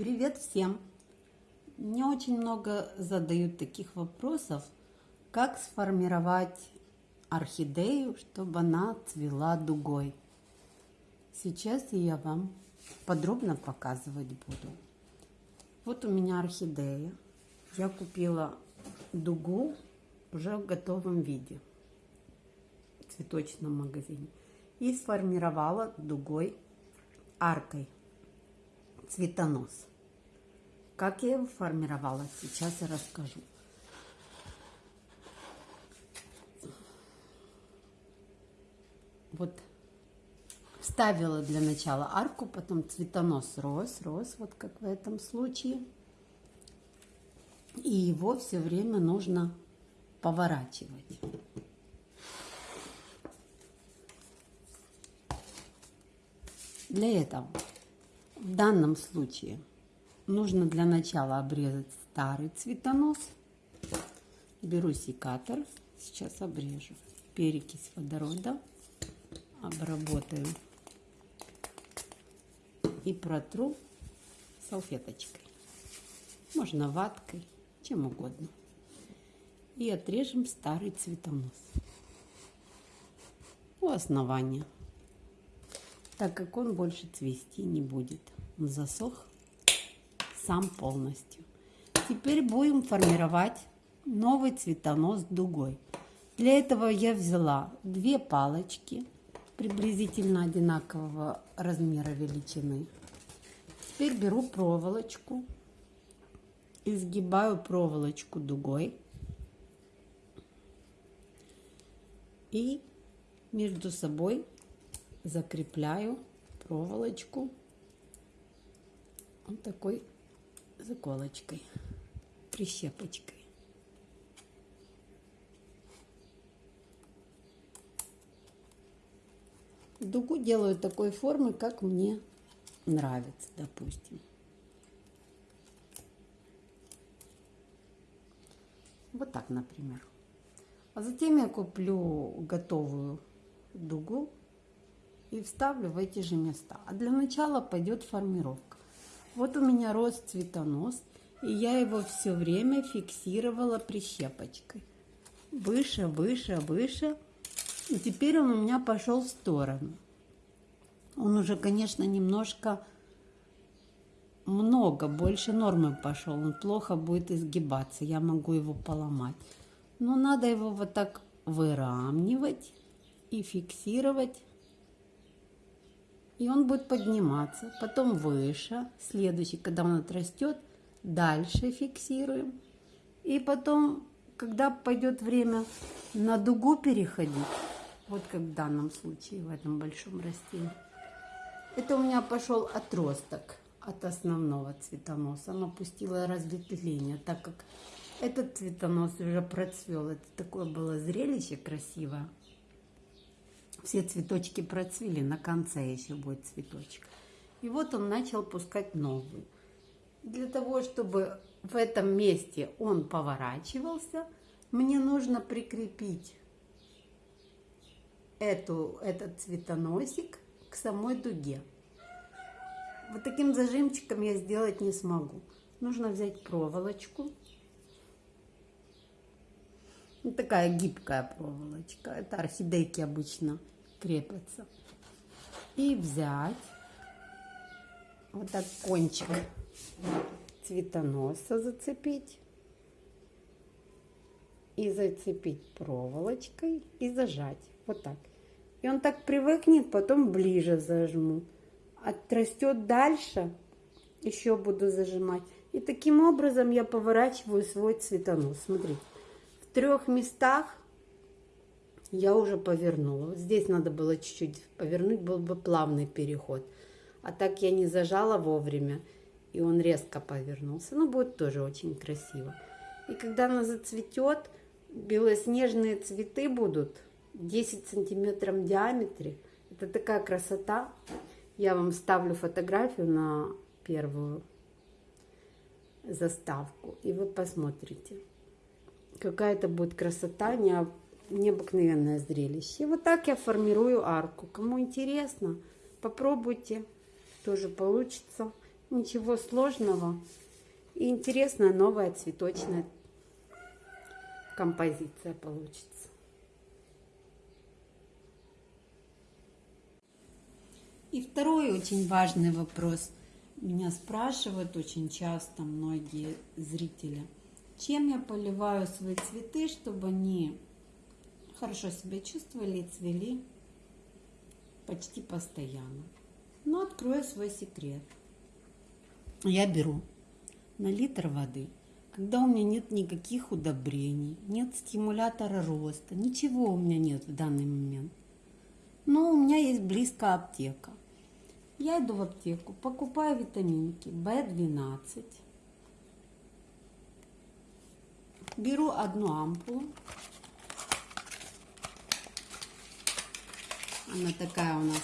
Привет всем! Мне очень много задают таких вопросов, как сформировать орхидею, чтобы она цвела дугой. Сейчас я вам подробно показывать буду. Вот у меня орхидея. Я купила дугу уже в готовом виде в цветочном магазине и сформировала дугой аркой цветонос. Как я его формировала, сейчас я расскажу. Вот ставила для начала арку, потом цветонос рос, рос, вот как в этом случае. И его все время нужно поворачивать. Для этого в данном случае нужно для начала обрезать старый цветонос. Беру секатор, сейчас обрежу. Перекись водорода обработаю и протру салфеточкой. Можно ваткой, чем угодно. И отрежем старый цветонос у основания, так как он больше цвести не будет. Он засох сам полностью. Теперь будем формировать новый цветонос дугой. Для этого я взяла две палочки приблизительно одинакового размера величины. Теперь беру проволочку, изгибаю проволочку дугой и между собой закрепляю проволочку вот такой заколочкой, прищепочкой. Дугу делаю такой формы, как мне нравится, допустим. Вот так, например. А затем я куплю готовую дугу и вставлю в эти же места. А для начала пойдет формировка. Вот у меня рос цветонос, и я его все время фиксировала прищепочкой. Выше, выше, выше. И теперь он у меня пошел в сторону. Он уже, конечно, немножко много, больше нормы пошел. Он плохо будет изгибаться, я могу его поломать. Но надо его вот так выравнивать и фиксировать и он будет подниматься, потом выше, следующий, когда он отрастет, дальше фиксируем, и потом, когда пойдет время на дугу переходить, вот как в данном случае, в этом большом растении, это у меня пошел отросток от основного цветоноса, оно пустило разветвление, так как этот цветонос уже процвел, это такое было зрелище красивое все цветочки процвели, на конце еще будет цветочек. И вот он начал пускать новый. Для того, чтобы в этом месте он поворачивался, мне нужно прикрепить эту, этот цветоносик к самой дуге. Вот таким зажимчиком я сделать не смогу. Нужно взять проволочку. Вот такая гибкая проволочка. Это орхидейки обычно крепятся. И взять вот так кончик цветоноса зацепить. И зацепить проволочкой и зажать. Вот так. И он так привыкнет, потом ближе зажму. Отрастет дальше, еще буду зажимать. И таким образом я поворачиваю свой цветонос. Смотрите, в трех местах я уже повернула. Вот здесь надо было чуть-чуть повернуть, был бы плавный переход. А так я не зажала вовремя, и он резко повернулся. Ну, будет тоже очень красиво. И когда она зацветет, белоснежные цветы будут 10 сантиметров в диаметре. Это такая красота. Я вам ставлю фотографию на первую заставку, и вы посмотрите. Какая это будет красота, необыкновенное зрелище. И вот так я формирую арку. Кому интересно, попробуйте, тоже получится. Ничего сложного. И интересная новая цветочная композиция получится. И второй очень важный вопрос. Меня спрашивают очень часто многие зрители, чем я поливаю свои цветы, чтобы они хорошо себя чувствовали и цвели почти постоянно. Но открою свой секрет. Я беру на литр воды, когда у меня нет никаких удобрений, нет стимулятора роста, ничего у меня нет в данный момент. Но у меня есть близко аптека. Я иду в аптеку, покупаю витаминки В12, беру одну ампулу, она такая у нас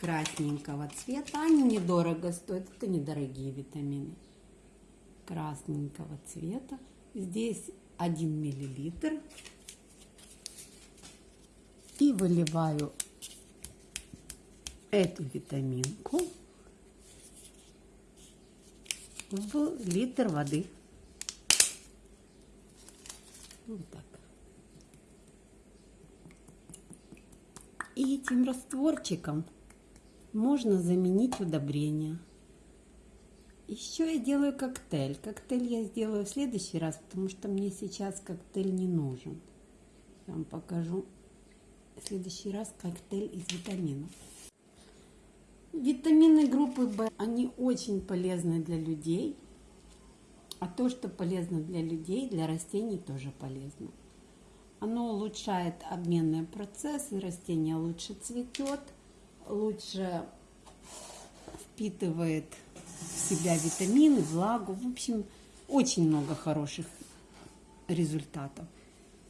красненького цвета, они недорого стоят, это недорогие витамины, красненького цвета, здесь 1 миллилитр, и выливаю эту витаминку в литр воды. Вот так. И этим растворчиком можно заменить удобрения. Еще я делаю коктейль. Коктейль я сделаю в следующий раз, потому что мне сейчас коктейль не нужен. Я вам покажу в следующий раз коктейль из витаминов. Витамины группы В, они очень полезны для людей. А то, что полезно для людей, для растений тоже полезно. Оно улучшает обменные процессы, растение лучше цветет, лучше впитывает в себя витамины, влагу. В общем, очень много хороших результатов.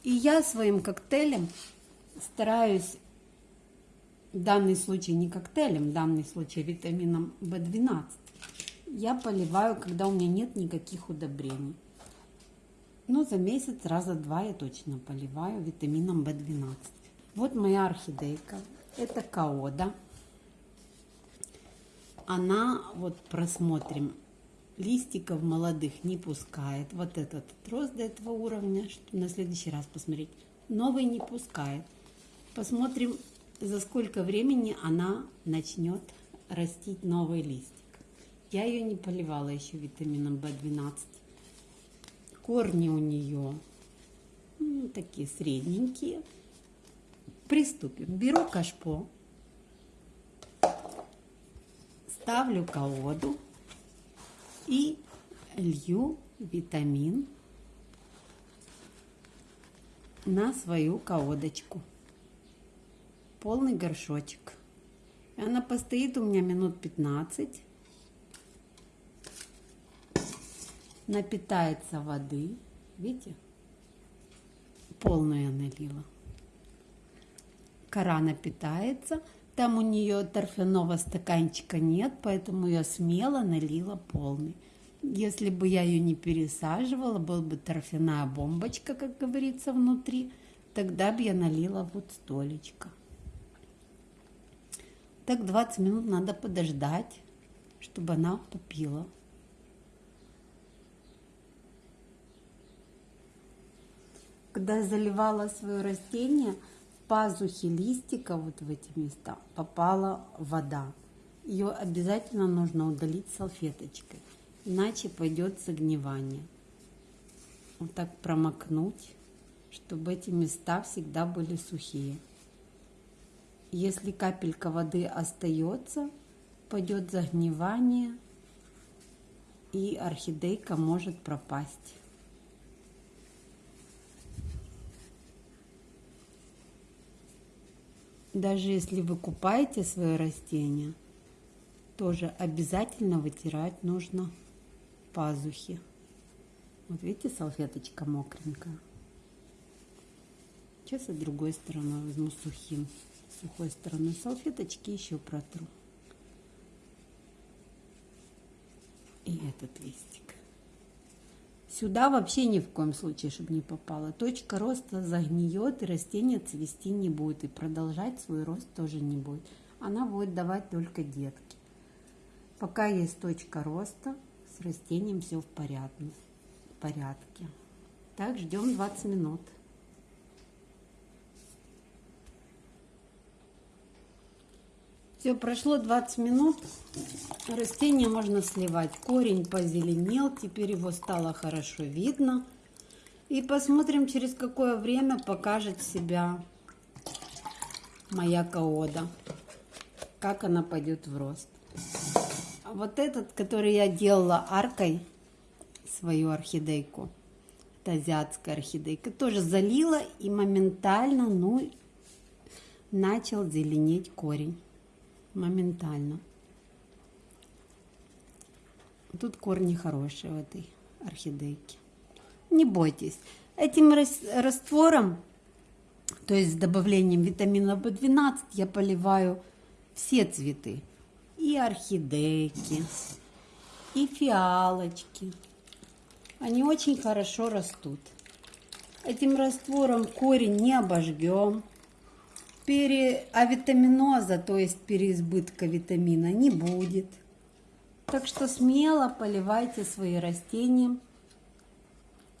И я своим коктейлем стараюсь в данный случай не коктейлем, в данный случай витамином В12, я поливаю, когда у меня нет никаких удобрений. Но за месяц раза два я точно поливаю витамином В12. Вот моя орхидейка. Это каода. Она, вот просмотрим, листиков молодых не пускает. Вот этот рост до этого уровня, что на следующий раз посмотреть. Новый не пускает. Посмотрим за сколько времени она начнет растить новый листик. Я ее не поливала еще витамином В12. Корни у нее ну, такие средненькие. Приступим. Беру кашпо, ставлю колоду и лью витамин на свою колодочку полный горшочек. И она постоит у меня минут 15. Напитается воды. Видите? Полную я налила. Кора напитается. Там у нее торфяного стаканчика нет, поэтому я смело налила полный. Если бы я ее не пересаживала, была бы торфяная бомбочка, как говорится, внутри, тогда бы я налила вот столечко. Так 20 минут надо подождать, чтобы она попила. Когда я заливала свое растение, в пазухи листика, вот в эти места, попала вода. Ее обязательно нужно удалить салфеточкой, иначе пойдет загнивание. Вот так промокнуть, чтобы эти места всегда были сухие. Если капелька воды остается, пойдет загнивание, и орхидейка может пропасть. Даже если вы купаете свое растение, тоже обязательно вытирать нужно пазухи. Вот видите, салфеточка мокренькая. Сейчас и другой стороной возьму сухим сухой стороной салфеточки еще протру. И этот листик. Сюда вообще ни в коем случае, чтобы не попало. Точка роста загниет, и растение цвести не будет. И продолжать свой рост тоже не будет. Она будет давать только детки. Пока есть точка роста, с растением все в порядке. Так, ждем 20 минут. Все, прошло 20 минут. Растение можно сливать. Корень позеленел, теперь его стало хорошо видно. И посмотрим, через какое время покажет себя моя каода. Как она пойдет в рост. А вот этот, который я делала аркой, свою орхидейку, это азиатская орхидейка, тоже залила и моментально, ну, начал зеленеть корень моментально. Тут корни хорошие в этой орхидейке. Не бойтесь. Этим раствором, то есть с добавлением витамина В12, я поливаю все цветы. И орхидейки, и фиалочки. Они очень хорошо растут. Этим раствором корень не обожгем переавитаминоза, то есть переизбытка витамина, не будет. Так что смело поливайте свои растения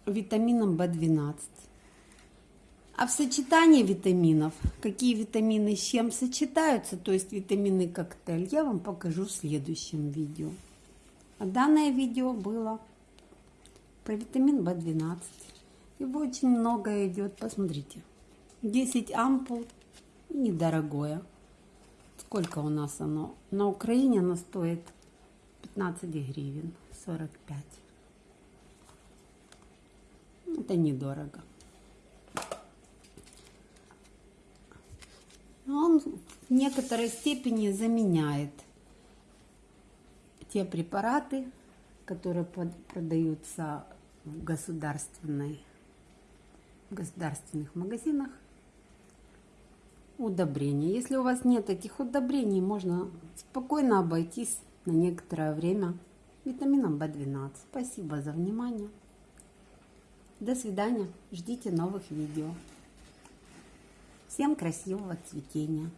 витамином В12. А в сочетании витаминов, какие витамины с чем сочетаются, то есть витаминный коктейль, я вам покажу в следующем видео. А данное видео было про витамин В12. Его очень много идет, посмотрите. 10 ампул недорогое. Сколько у нас оно? На Украине оно стоит 15 гривен, 45. Это недорого. Он в некоторой степени заменяет те препараты, которые продаются в государственной в государственных магазинах удобрения. Если у вас нет таких удобрений, можно спокойно обойтись на некоторое время витамином В12. Спасибо за внимание. До свидания. Ждите новых видео. Всем красивого цветения.